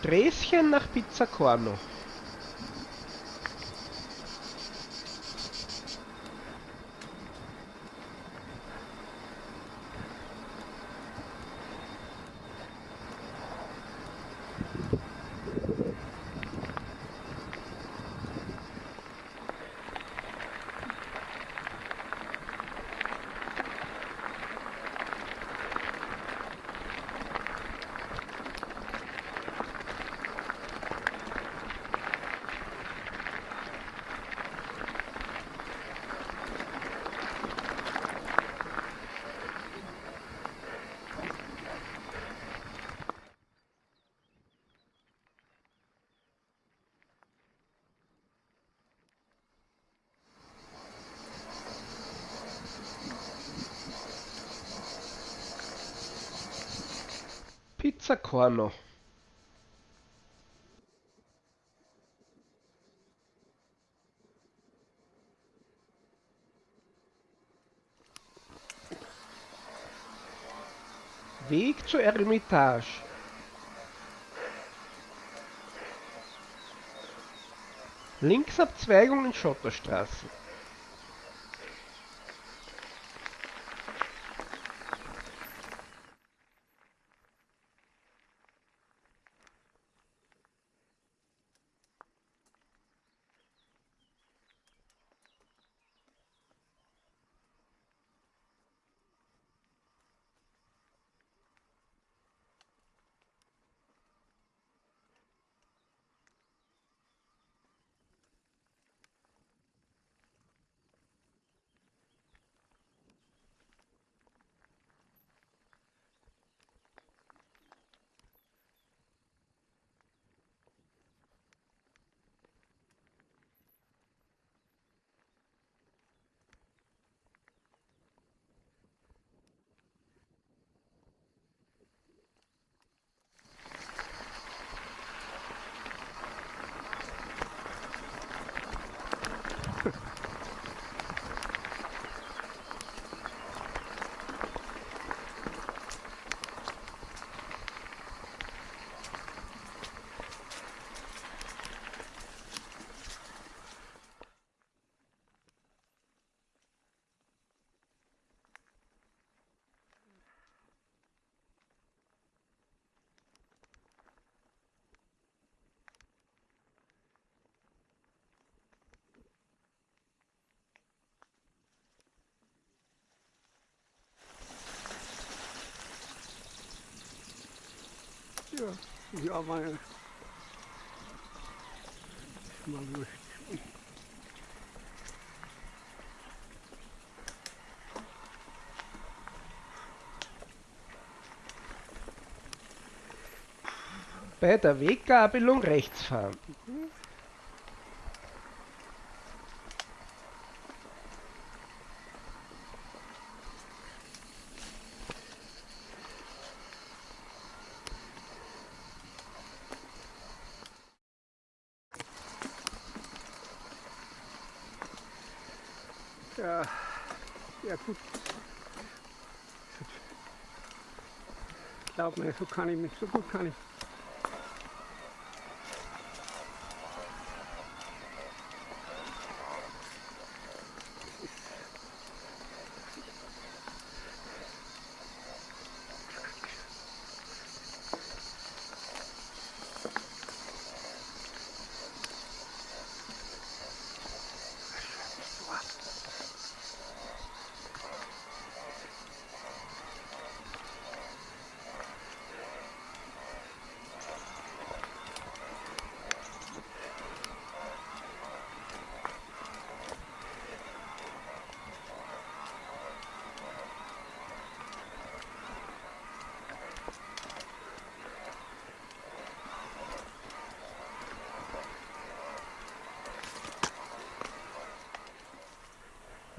Sträßchen nach Pizza Corno. Pizza Corno. Weg zur Eremitage. Linksabzweigung in Schotterstraße. Ja, ja, mal. Mal durch. Bei der Weggabelung rechts fahren. Ja, ja gut. Glaub mir, so kann ich mich, so gut kann ich.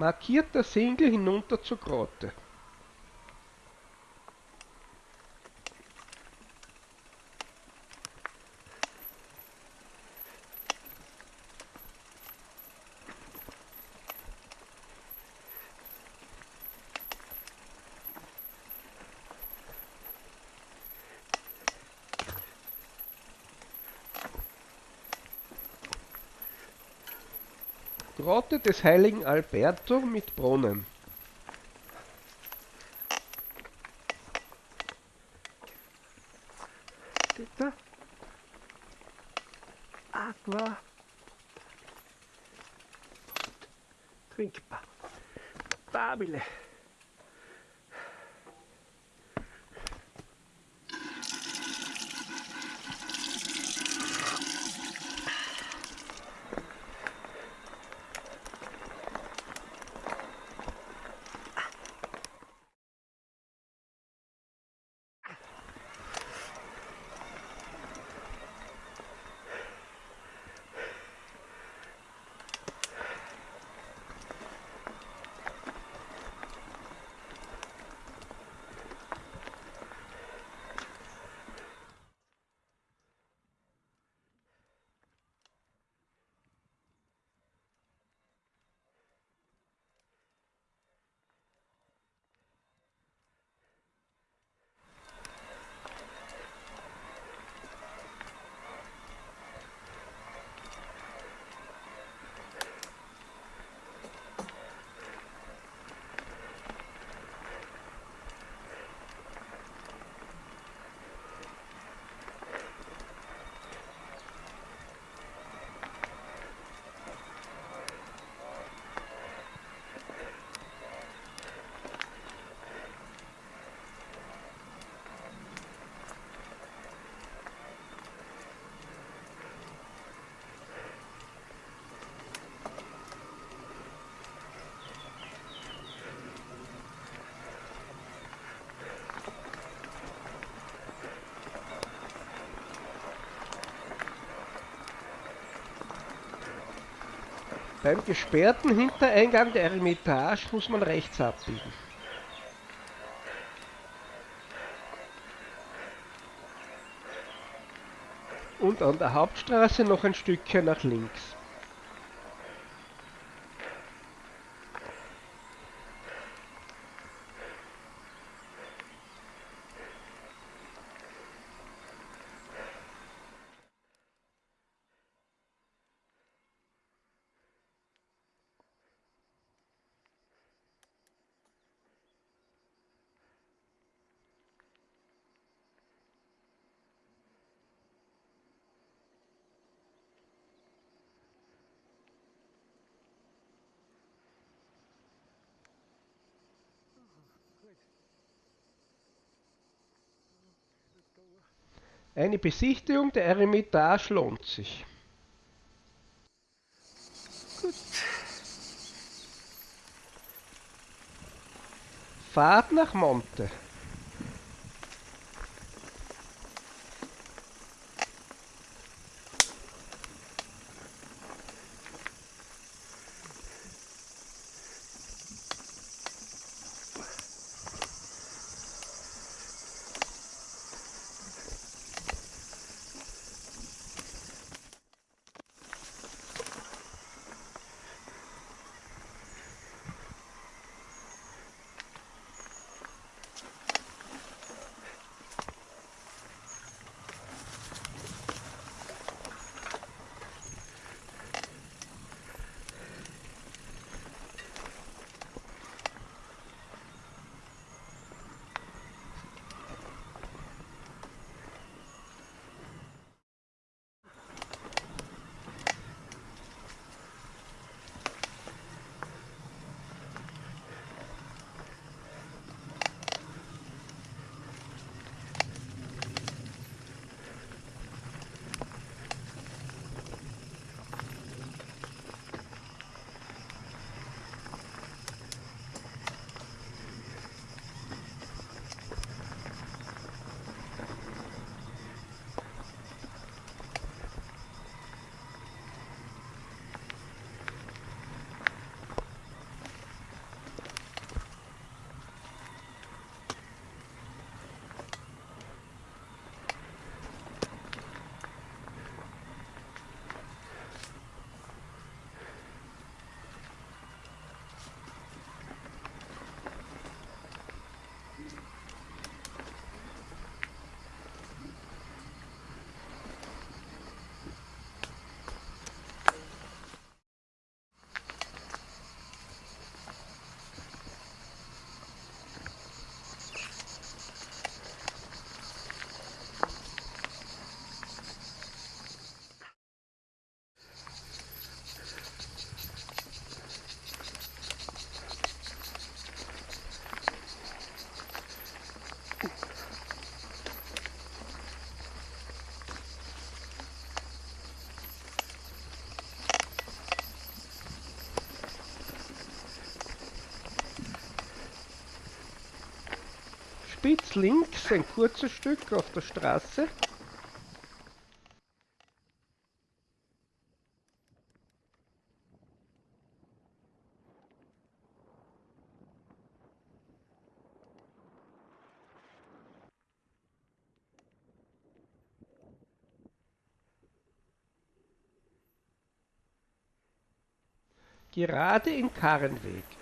Markierter Single hinunter zur Grotte. Grotte des heiligen Alberto mit Brunnen. Bitte. Aqua. Trinkbar. Babile. Beim gesperrten Hintereingang der Eremitage muss man rechts abbiegen. Und an der Hauptstraße noch ein Stückchen nach links. Eine Besichtigung der Eremitage lohnt sich. Fahrt nach Monte. Spitz links ein kurzes Stück auf der Straße. Gerade im Karrenweg.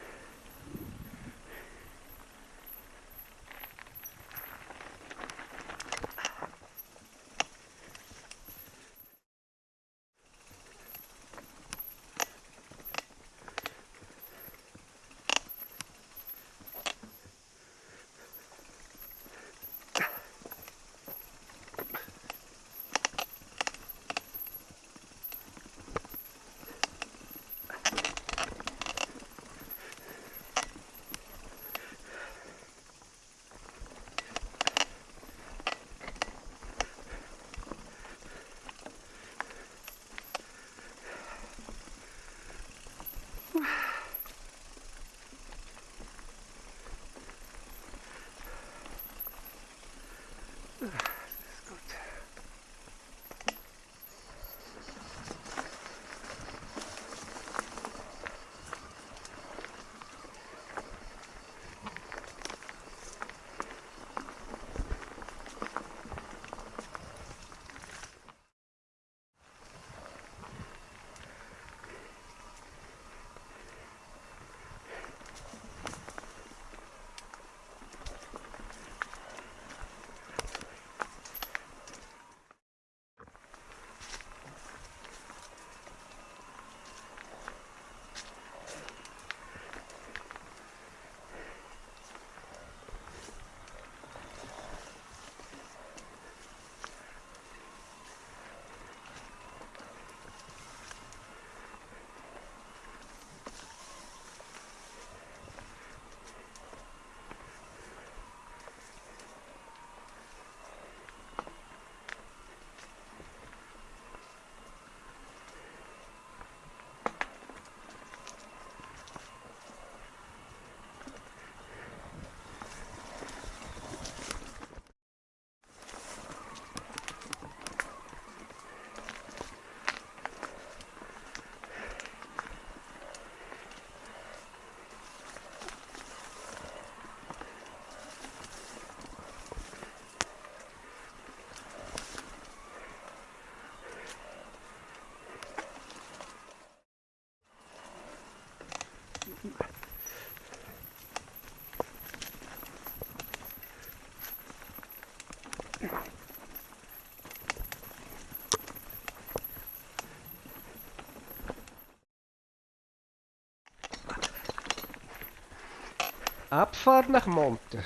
Abfahrt nach Monte.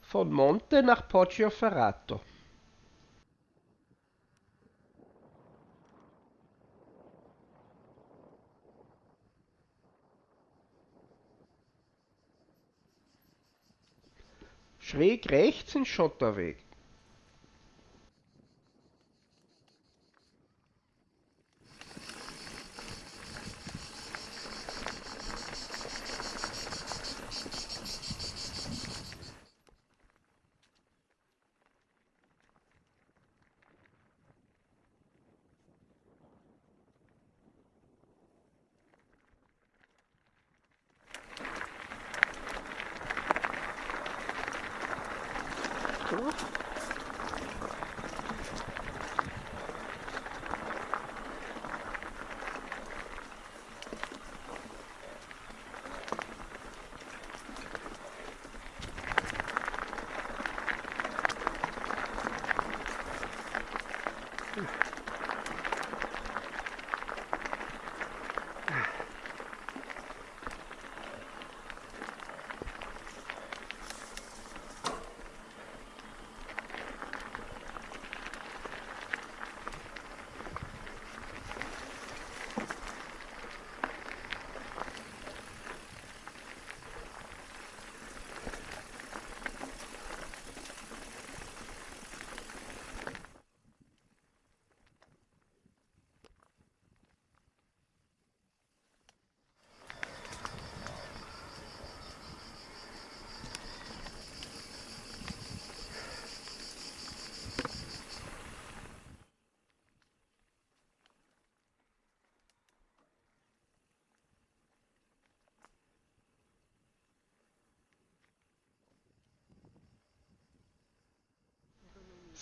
Von Monte nach Poggioferrato. Schräg rechts ein Schotterweg.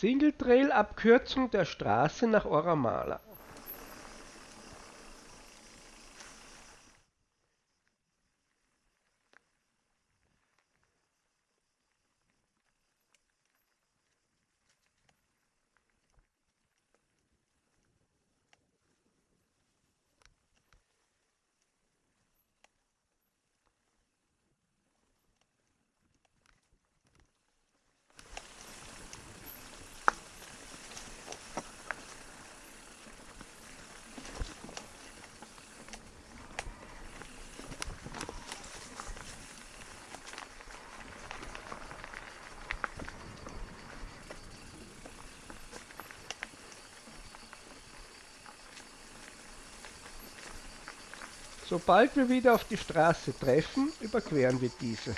Single Trail Abkürzung der Straße nach Oramala. Sobald wir wieder auf die Straße treffen, überqueren wir diese.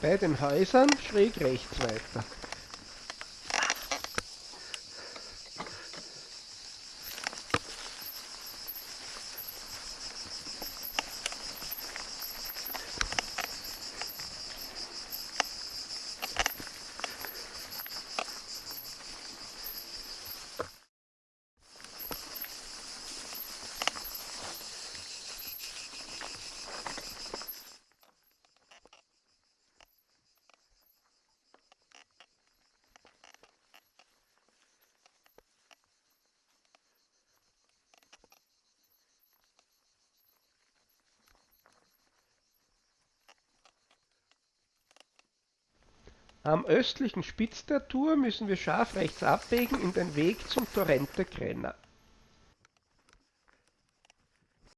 Bei den Häusern schräg rechts weiter. Am östlichen Spitz der Tour müssen wir scharf rechts abbiegen in den Weg zum Torrente Crenna.